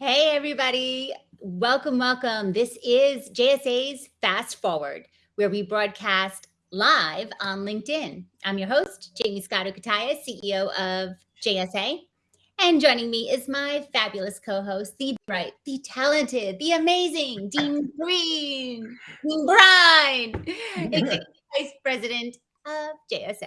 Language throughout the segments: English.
Hey, everybody. Welcome, welcome. This is JSA's Fast Forward, where we broadcast live on LinkedIn. I'm your host, Jamie Scotto Cutaia, CEO of JSA. And joining me is my fabulous co-host, the bright, the talented, the amazing Dean Green, Dean Brine, Vice President of JSA.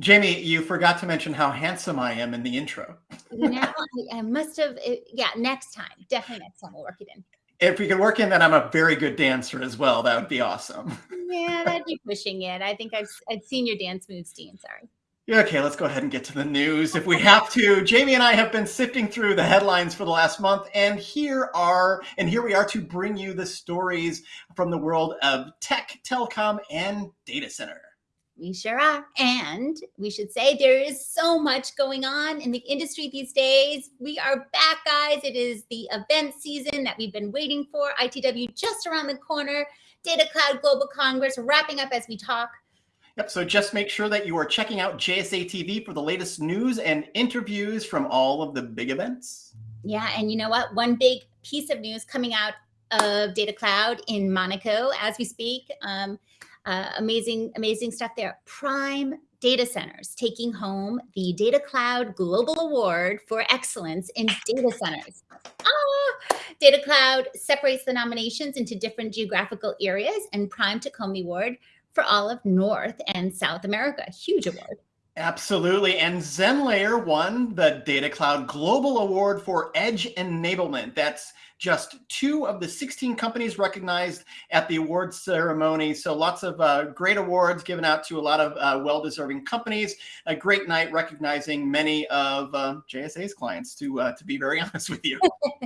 Jamie, you forgot to mention how handsome I am in the intro. now I, I must have, yeah, next time. Definitely next time we'll work it in. If we can work in that I'm a very good dancer as well, that would be awesome. Yeah, that'd be pushing it. I think I've, I've seen your dance moves, Dean. Sorry. Yeah. Okay, let's go ahead and get to the news if we have to. Jamie and I have been sifting through the headlines for the last month, and here are and here we are to bring you the stories from the world of tech, telecom, and data center. We sure are. And we should say there is so much going on in the industry these days. We are back, guys. It is the event season that we've been waiting for. ITW just around the corner. Data Cloud Global Congress wrapping up as we talk. Yep. So just make sure that you are checking out JSA TV for the latest news and interviews from all of the big events. Yeah. And you know what? One big piece of news coming out of Data Cloud in Monaco as we speak. Um, uh, amazing, amazing stuff there. Prime Data Centers taking home the Data Cloud Global Award for Excellence in Data Centers. Ah, Data Cloud separates the nominations into different geographical areas and Prime home award for all of North and South America. Huge award. Absolutely. And ZenLayer won the Data Cloud Global Award for Edge Enablement. That's just two of the 16 companies recognized at the awards ceremony. So lots of uh, great awards given out to a lot of uh, well-deserving companies. A great night recognizing many of uh, JSA's clients, to uh, to be very honest with you.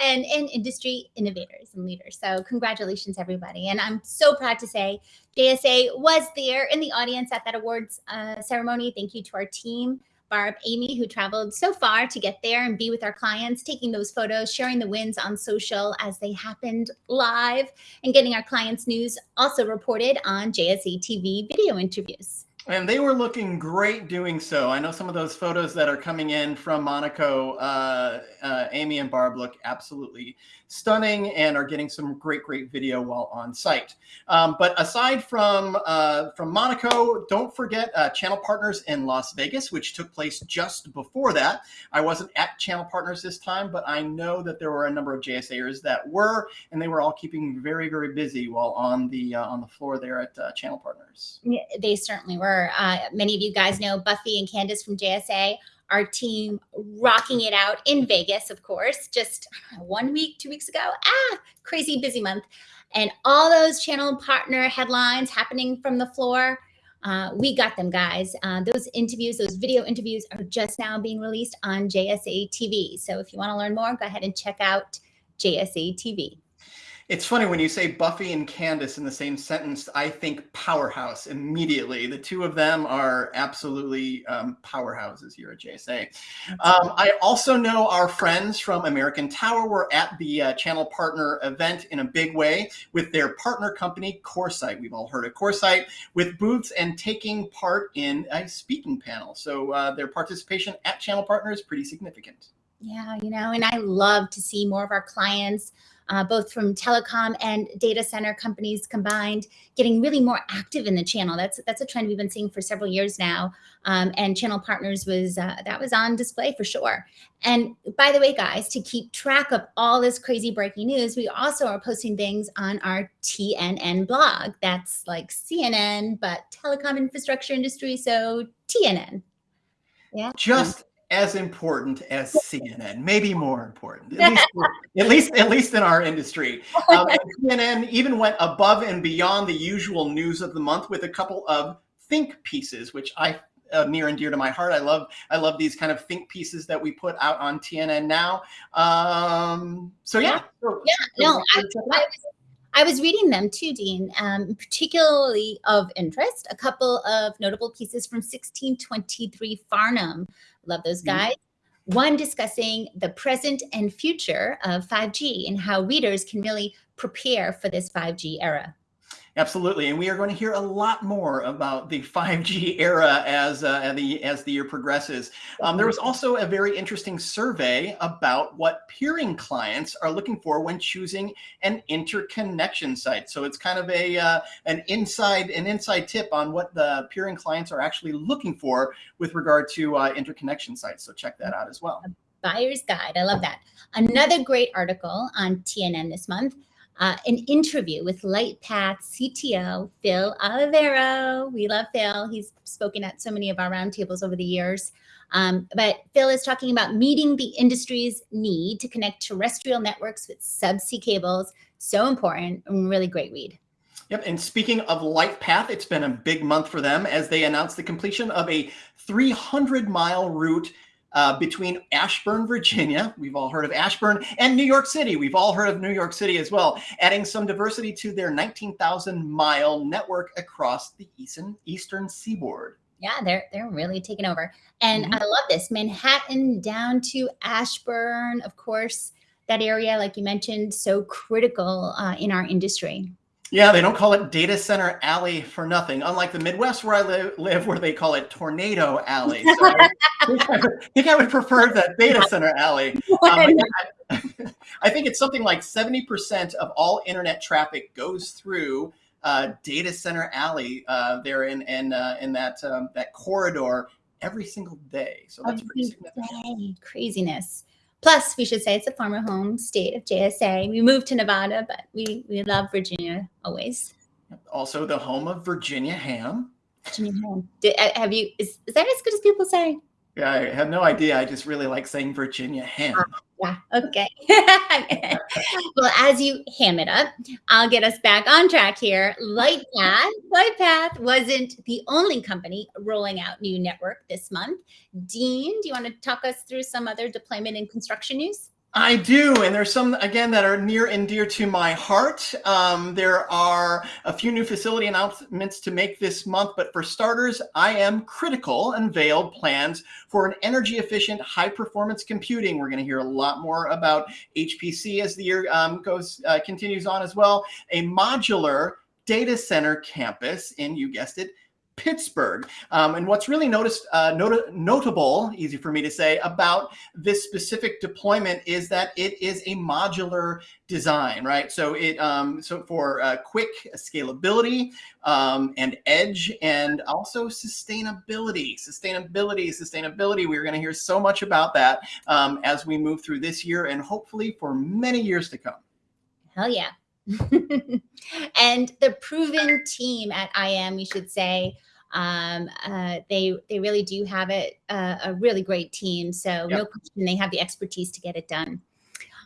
and, and industry innovators and leaders. So congratulations, everybody. And I'm so proud to say JSA was there in the audience at that awards uh, ceremony. Thank you to our team. Barb, Amy, who traveled so far to get there and be with our clients, taking those photos, sharing the wins on social as they happened live, and getting our clients' news also reported on JSA TV video interviews. And they were looking great doing so. I know some of those photos that are coming in from Monaco, uh, uh, Amy and Barb look absolutely stunning and are getting some great, great video while on site. Um, but aside from uh, from Monaco, don't forget uh, Channel Partners in Las Vegas, which took place just before that. I wasn't at Channel Partners this time, but I know that there were a number of JSAers that were, and they were all keeping very, very busy while on the uh, on the floor there at uh, Channel Partners. Yeah, they certainly were. Uh, many of you guys know Buffy and Candace from JSA, our team rocking it out in Vegas, of course, just one week, two weeks ago. Ah, crazy busy month. And all those channel partner headlines happening from the floor. Uh, we got them, guys. Uh, those interviews, those video interviews are just now being released on JSA TV. So if you want to learn more, go ahead and check out JSA TV. It's funny when you say Buffy and Candace in the same sentence, I think powerhouse immediately. The two of them are absolutely um, powerhouses here at JSA. Um, I also know our friends from American Tower were at the uh, channel partner event in a big way with their partner company, CoreSite. We've all heard of CoreSite with booths and taking part in a speaking panel. So uh, their participation at channel partner is pretty significant. Yeah, you know, and I love to see more of our clients uh, both from telecom and data center companies combined, getting really more active in the channel. That's that's a trend we've been seeing for several years now. Um, and channel partners was uh, that was on display for sure. And by the way, guys, to keep track of all this crazy breaking news, we also are posting things on our TNN blog. That's like CNN, but telecom infrastructure industry. So TNN. Yeah. Just as important as CNN, maybe more important, at least, at least, at least in our industry. Um, TNN even went above and beyond the usual news of the month with a couple of think pieces, which I uh, near and dear to my heart. I love I love these kind of think pieces that we put out on TNN now. Um, so yeah, yeah, no, I, I, was, I was reading them too, Dean, um, particularly of interest. A couple of notable pieces from 1623 Farnam. Love those mm-hmm. guys. Mm-hmm. One discussing the present and future of 5G and how readers can really prepare for this 5G era. Absolutely, and we are going to hear a lot more about the 5G era as uh, the as the year progresses. Um, there was also a very interesting survey about what peering clients are looking for when choosing an interconnection site. So it's kind of a uh, an inside an inside tip on what the peering clients are actually looking for with regard to uh, interconnection sites. So check that out as well. Buyer's guide. I love that. Another great article on TNN this month uh, an interview with Lightpath CTO Phil Olivero. We love Phil. He's spoken at so many of our roundtables over the years. Um, but Phil is talking about meeting the industry's need to connect terrestrial networks with subsea cables. So important and really great read. Yep. And speaking of Lightpath, it's been a big month for them as they announced the completion of a 300 mile route uh, between Ashburn, Virginia, we've all heard of Ashburn, and New York City. We've all heard of New York City as well, adding some diversity to their 19,000 mile network across the eastern, eastern seaboard. Yeah, they're they're really taking over. And mm -hmm. I love this. Manhattan down to Ashburn, of course, that area, like you mentioned, so critical uh, in our industry. Yeah, they don't call it Data Center Alley for nothing. Unlike the Midwest where I li live, where they call it Tornado Alley. So think I, think I would prefer the Data Center Alley. Um, I, I, think it's something like 70% of all internet traffic goes through uh, Data Center Alley uh, there in in, uh, in that um, that corridor every single day. So that's every pretty significant. Day. Craziness. Plus, we should say it's a former home state of JSA. We moved to Nevada, but we, we love Virginia always. Also the home of Virginia ham. Virginia ham. Did, have you, is, is that as good as people say? Yeah, I have no idea. I just really like saying Virginia ham. Ah, yeah, okay. well, as you ham it up, I'll get us back on track here. Lightpath, Lightpath wasn't the only company rolling out new network this month. Dean, do you want to talk us through some other deployment and construction news? I do, and there's some, again, that are near and dear to my heart. Um, there are a few new facility announcements to make this month, but for starters, IM Critical unveiled plans for an energy efficient high performance computing. We're going to hear a lot more about HPC as the year um, goes uh, continues on as well. A modular data center campus in, you guessed it, Pittsburgh. Um, and what's really noticed, uh, not notable, easy for me to say, about this specific deployment is that it is a modular design, right? So it um, so for uh, quick scalability um, and edge, and also sustainability, sustainability, sustainability. We're going to hear so much about that um, as we move through this year, and hopefully for many years to come. Hell yeah. and the proven team at IM, we should say, um, uh, they they really do have it uh, a really great team. So yep. no question, they have the expertise to get it done.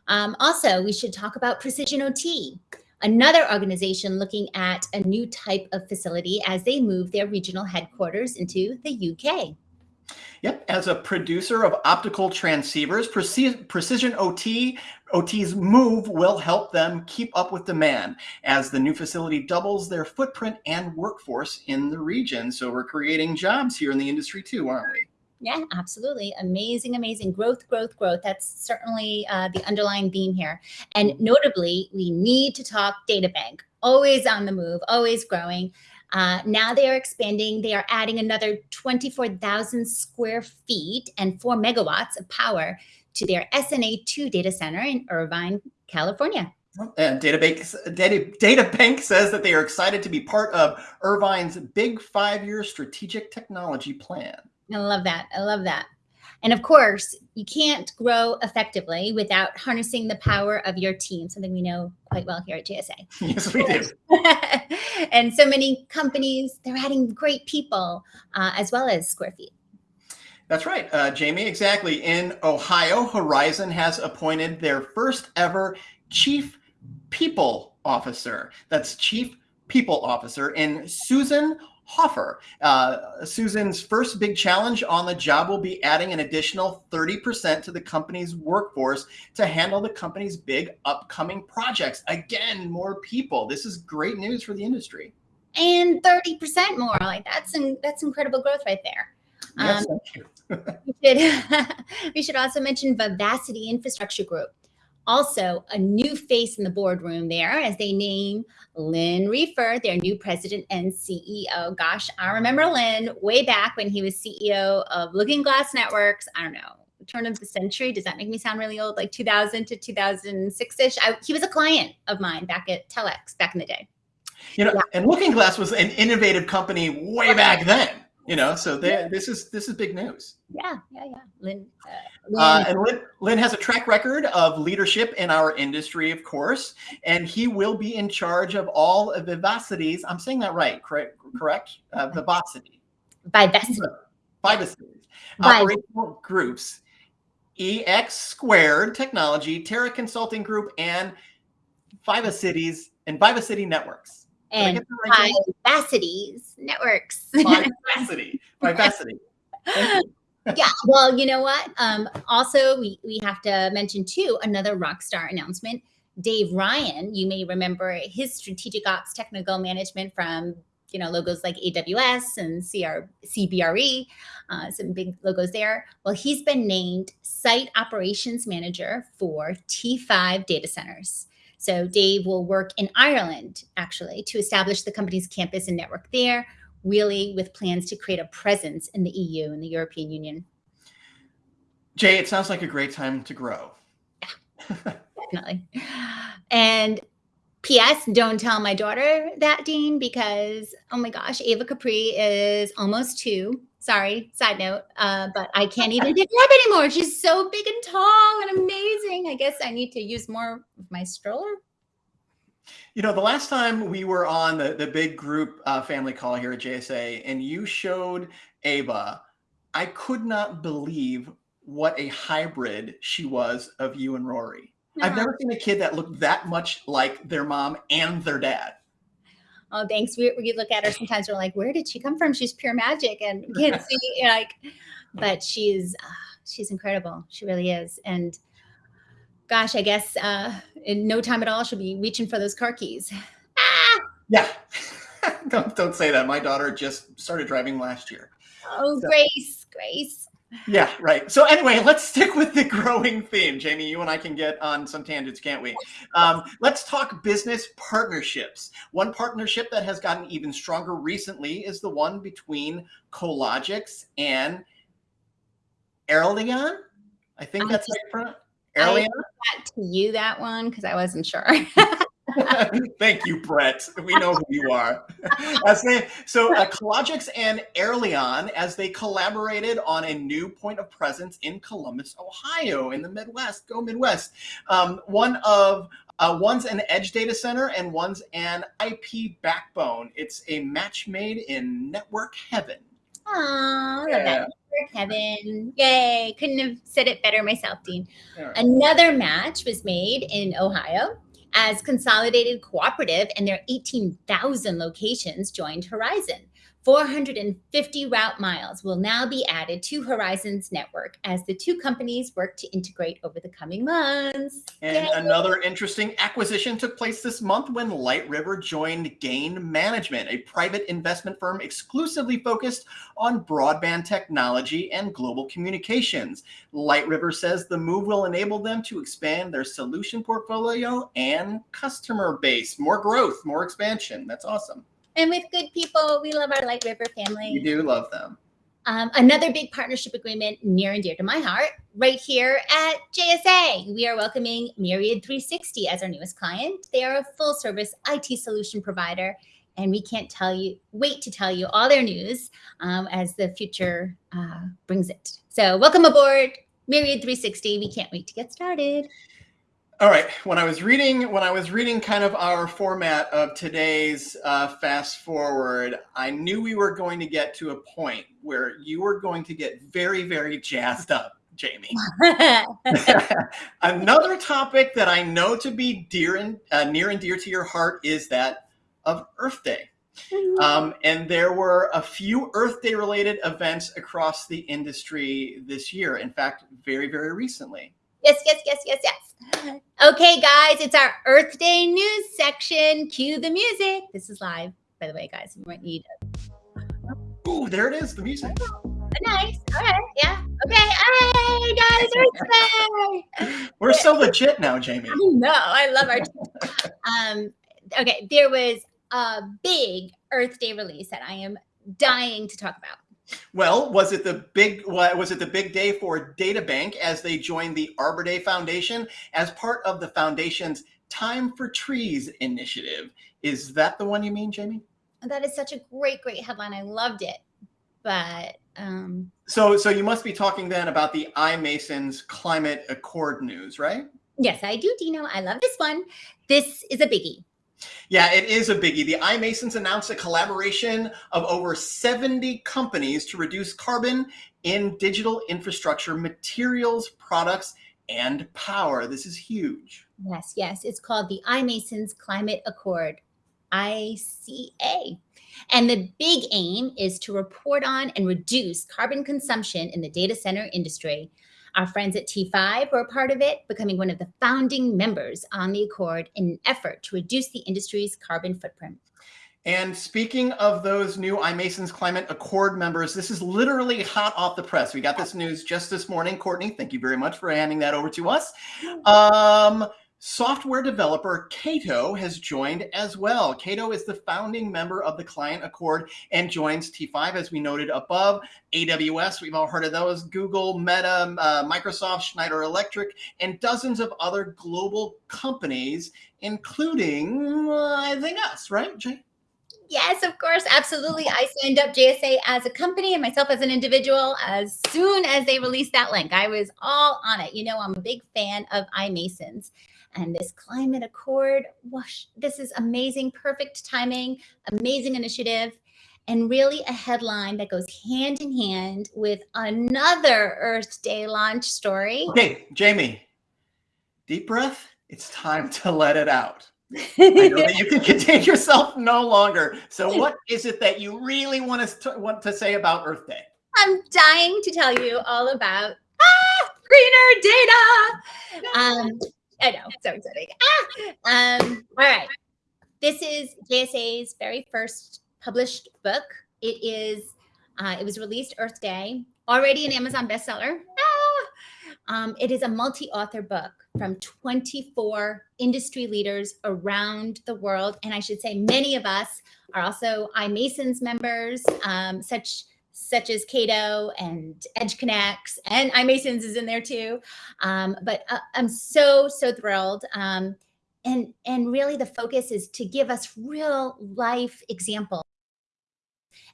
Um, also, we should talk about Precision OT, another organization looking at a new type of facility as they move their regional headquarters into the UK. Yep, as a producer of optical transceivers, Precision OT, OT's move will help them keep up with demand as the new facility doubles their footprint and workforce in the region. So we're creating jobs here in the industry too, aren't we? Yeah, absolutely. Amazing, amazing growth, growth, growth. That's certainly uh, the underlying theme here. And notably, we need to talk DataBank, always on the move, always growing. Uh, now they are expanding. They are adding another 24,000 square feet and four megawatts of power to their SNA2 data center in Irvine, California. And DataBank, Data, DataBank says that they are excited to be part of Irvine's big five-year strategic technology plan. I love that. I love that. And of course, you can't grow effectively without harnessing the power of your team, something we know quite well here at JSA. Yes, we do. and so many companies, they're adding great people uh, as well as square feet. That's right, uh, Jamie, exactly. In Ohio, Horizon has appointed their first ever chief people officer. That's chief people officer in Susan Hoffer. Uh, Susan's first big challenge on the job will be adding an additional 30% to the company's workforce to handle the company's big upcoming projects. Again, more people. This is great news for the industry. And 30% more. Like that's in, that's incredible growth right there. Yes, um, we, should, we should also mention Vivacity Infrastructure Group. Also, a new face in the boardroom there as they name Lynn Refer, their new president and CEO. Gosh, I remember Lynn way back when he was CEO of Looking Glass Networks. I don't know, turn of the century. Does that make me sound really old? Like 2000 to 2006 ish. he was a client of mine back at Telex back in the day. You know, yeah. and Looking Glass was an innovative company way back then. You know, so they, this is this is big news. Yeah, yeah, yeah. Lynn, uh, Lynn. Uh, and Lynn, Lynn has a track record of leadership in our industry, of course, and he will be in charge of all of Vivacity's. I'm saying that right, correct? Correct? Uh, Vivacity. Vivacity. Vivacity's. Operational groups EX Squared Technology, Terra Consulting Group, and Vivacities and Vivacity Networks. And right Vivacities Networks. Vivacity. Vivacity. yeah. Well, you know what? Um, also, we, we have to mention too another rock star announcement. Dave Ryan, you may remember his strategic ops technical management from you know, logos like AWS and CR, CBRE, uh, some big logos there. Well, he's been named Site Operations Manager for T5 data centers. So Dave will work in Ireland, actually, to establish the company's campus and network there, really with plans to create a presence in the EU and the European Union. Jay, it sounds like a great time to grow. Yeah, definitely. And P.S. Don't tell my daughter that, Dean, because oh my gosh, Ava Capri is almost two. Sorry, side note, uh, but I can't even pick her up anymore. She's so big and tall and amazing. I guess I need to use more of my stroller. You know, the last time we were on the, the big group uh, family call here at JSA and you showed Ava, I could not believe what a hybrid she was of you and Rory. I've never seen a kid that looked that much like their mom and their dad. Oh, thanks. We, we look at her sometimes. We're like, where did she come from? She's pure magic, and can't see like, but she's uh, she's incredible. She really is. And gosh, I guess uh, in no time at all, she'll be reaching for those car keys. Ah! Yeah. don't don't say that. My daughter just started driving last year. Oh, so. Grace, Grace. Yeah, right. So anyway, let's stick with the growing theme. Jamie, you and I can get on some tangents, can't we? Um, let's talk business partnerships. One partnership that has gotten even stronger recently is the one between Cologix and Arelion. I think that's right. Arelion. I to you that one because I wasn't sure. Thank you, Brett. We know who you are. they, so uh, Cologix and Arelion, as they collaborated on a new point of presence in Columbus, Ohio, in the Midwest. Go Midwest. Um, one of uh, one's an edge data center and one's an IP backbone. It's a match made in network heaven. Oh, yeah. network heaven. Yay. Couldn't have said it better myself, Dean. Right. Another match was made in Ohio as Consolidated Cooperative and their 18,000 locations joined Horizon. 450 route miles will now be added to Horizon's network as the two companies work to integrate over the coming months. And Yay. another interesting acquisition took place this month when Light River joined Grain Management, a private investment firm exclusively focused on broadband technology and global communications. Light River says the move will enable them to expand their solution portfolio and customer base. More growth, more expansion. That's awesome and with good people. We love our Light River family. We do love them. Um, another big partnership agreement near and dear to my heart, right here at JSA. We are welcoming Myriad 360 as our newest client. They are a full service IT solution provider, and we can't tell you, wait to tell you all their news um, as the future uh, brings it. So, welcome aboard, Myriad 360. We can't wait to get started. All right. When I was reading, when I was reading kind of our format of today's uh, fast forward, I knew we were going to get to a point where you were going to get very, very jazzed up, Jamie. Another topic that I know to be dear and uh, near and dear to your heart is that of Earth Day. Mm-hmm. Um, and there were a few Earth Day related events across the industry this year. In fact, very, very recently. Yes, yes, yes, yes, yes. Okay, guys, it's our Earth Day news section. Cue the music. This is live, by the way, guys. You might need. Ooh, there it is, the music. Nice. All right. Yeah. Okay. Hey guys, Earth Day. We're so legit now, Jamie. No, I love our. um. Okay. There was a big Earth Day release that I am dying to talk about. Well, was it the big was it the big day for DataBank as they joined the Arbor Day Foundation as part of the foundation's Time for Trees initiative? Is that the one you mean, Jamie? That is such a great, great headline. I loved it. But um so so you must be talking then about the iMasons climate accord news, right? Yes, I do, Dino. I love this one. This is a biggie. Yeah, it is a biggie. The iMasons announced a collaboration of over 70 companies to reduce carbon in digital infrastructure, materials, products, and power. This is huge. Yes, yes. It's called the iMasons Climate Accord, ICA. And the big aim is to report on and reduce carbon consumption in the data center industry our friends at T5 were a part of it, becoming one of the founding members on the Accord in an effort to reduce the industry's carbon footprint. And speaking of those new iMasons Climate Accord members, this is literally hot off the press. We got this news just this morning. Courtney, thank you very much for handing that over to us. Um, Software developer Cato has joined as well. Cato is the founding member of the Climate Accord and joins T5, as we noted above. AWS, we've all heard of those, Google, Meta, uh, Microsoft, Schneider Electric, and dozens of other global companies, including, uh, I think, us, right, Jay? Yes, of course. Absolutely. I signed up JSA as a company and myself as an individual as soon as they released that link. I was all on it. You know, I'm a big fan of iMasons and this climate accord. Whoosh, this is amazing, perfect timing, amazing initiative, and really a headline that goes hand in hand with another Earth Day launch story. Okay, Jamie, deep breath. It's time to let it out. I know that you can contain yourself no longer. So, what is it that you really want to want to say about Earth Day? I'm dying to tell you all about ah, greener data. Um, I know, so exciting. Ah! Um, all right. This is JSA's very first published book. It is, uh, it was released Earth Day, already an Amazon bestseller. Ah! Um, it is a multi-author book from 24 industry leaders around the world. And I should say many of us are also iMasons members, um, such such as Cato and EdgeConneX and iMasons is in there too. Um, but uh, I'm so, so thrilled. Um, and, and really the focus is to give us real life examples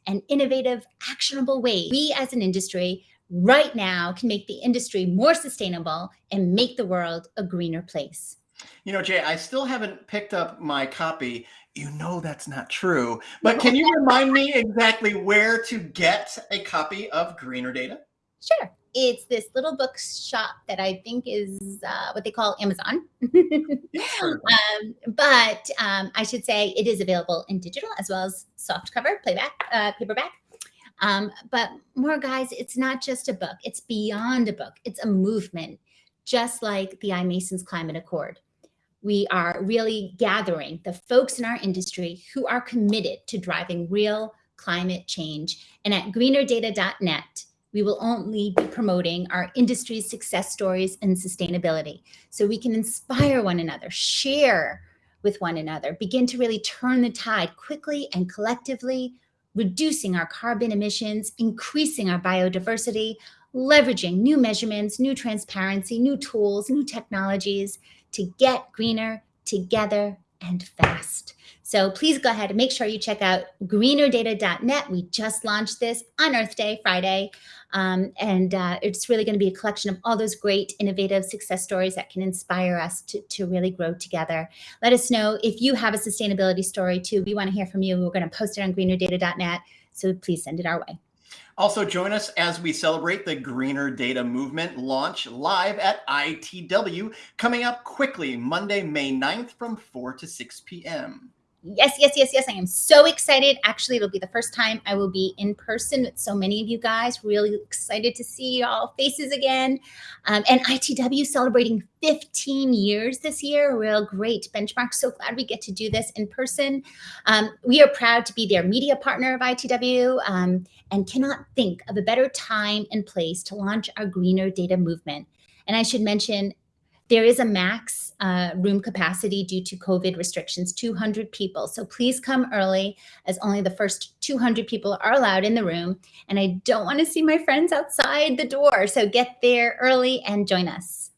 and innovative, actionable ways we as an industry right now can make the industry more sustainable and make the world a greener place. You know, Jay, I still haven't picked up my copy. You know that's not true. But can you remind me exactly where to get a copy of Greener Data? Sure. It's this little bookshop that I think is uh, what they call Amazon. um, but um, I should say it is available in digital as well as soft cover, playback, uh, paperback. Um, but more guys, it's not just a book. It's beyond a book. It's a movement, just like the iMasons Climate Accord we are really gathering the folks in our industry who are committed to driving real climate change. And at greenerdata.net, we will only be promoting our industry's success stories and sustainability. So we can inspire one another, share with one another, begin to really turn the tide quickly and collectively, reducing our carbon emissions, increasing our biodiversity, leveraging new measurements, new transparency, new tools, new technologies, to get greener together and fast. So please go ahead and make sure you check out greenerdata.net. We just launched this on Earth Day, Friday. Um, and uh, it's really going to be a collection of all those great innovative success stories that can inspire us to, to really grow together. Let us know if you have a sustainability story too. We want to hear from you. We're going to post it on greenerdata.net. So please send it our way. Also join us as we celebrate the Greener Data Movement launch live at ITW coming up quickly Monday, May 9th from 4 to 6 p.m. Yes, yes, yes, yes. I am so excited. Actually, it'll be the first time I will be in person with so many of you guys. Really excited to see y'all faces again. Um, and ITW celebrating 15 years this year. Real great benchmark. So glad we get to do this in person. Um, we are proud to be their media partner of ITW um, and cannot think of a better time and place to launch our greener data movement. And I should mention there is a max uh, room capacity due to COVID restrictions, 200 people. So please come early as only the first 200 people are allowed in the room. And I don't want to see my friends outside the door. So get there early and join us.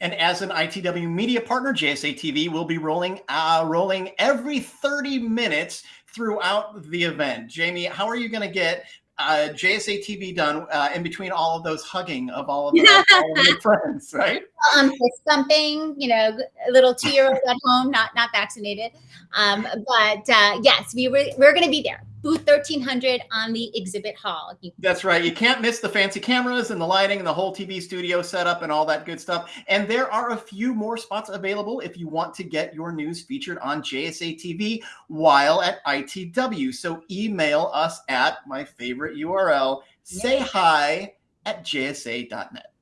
And as an ITW media partner, JSA TV will be rolling uh, rolling every 30 minutes throughout the event. Jamie, how are you going to get uh, JSA TV done uh, in between all of those hugging of all of, all of friends, right? Um, fist thumping, you know, a little two-year-old at home, not not vaccinated. Um, but uh, yes, we were we're going to be there booth 1300 on the exhibit hall. That's right. You can't miss the fancy cameras and the lighting and the whole TV studio setup and all that good stuff. And there are a few more spots available if you want to get your news featured on JSA TV while at ITW. So email us at my favorite URL, say hi at jsa.net.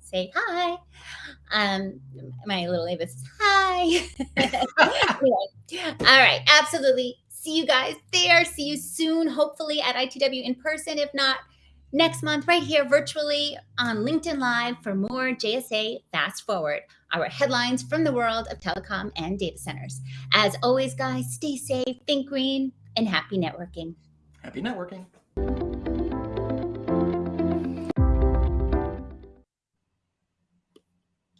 Say hi. Um, my little Avis, hi. anyway, all right, absolutely see you guys there. See you soon, hopefully at ITW in person. If not, next month, right here virtually on LinkedIn Live for more JSA Fast Forward, our headlines from the world of telecom and data centers. As always, guys, stay safe, think green, and happy networking. Happy networking.